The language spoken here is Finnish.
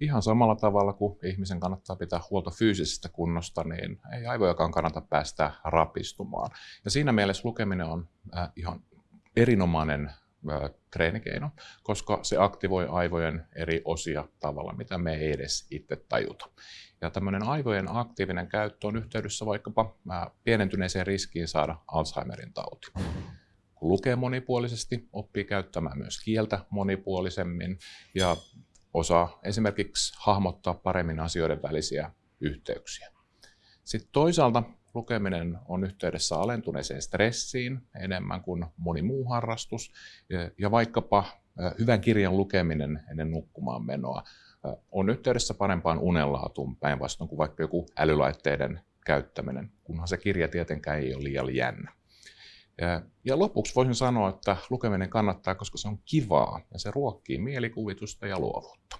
ihan samalla tavalla kuin ihmisen kannattaa pitää huolta fyysisestä kunnosta, niin ei aivojakaan kannata päästä rapistumaan. Ja siinä mielessä lukeminen on äh, ihan erinomainen äh, treenikeino, koska se aktivoi aivojen eri osia tavalla, mitä me ei edes itse tajuta. Ja tämmöinen aivojen aktiivinen käyttö on yhteydessä vaikkapa äh, pienentyneeseen riskiin saada Alzheimerin tauti. Kun lukee monipuolisesti, oppii käyttämään myös kieltä monipuolisemmin ja osaa esimerkiksi hahmottaa paremmin asioiden välisiä yhteyksiä. Sitten toisaalta lukeminen on yhteydessä alentuneeseen stressiin enemmän kuin moni muu harrastus. Ja vaikkapa hyvän kirjan lukeminen ennen nukkumaan menoa on yhteydessä parempaan unenlaatuun päinvastoin kuin vaikka joku älylaitteiden käyttäminen, kunhan se kirja tietenkään ei ole liian jännä. Ja, lopuksi voisin sanoa, että lukeminen kannattaa, koska se on kivaa ja se ruokkii mielikuvitusta ja luovuutta.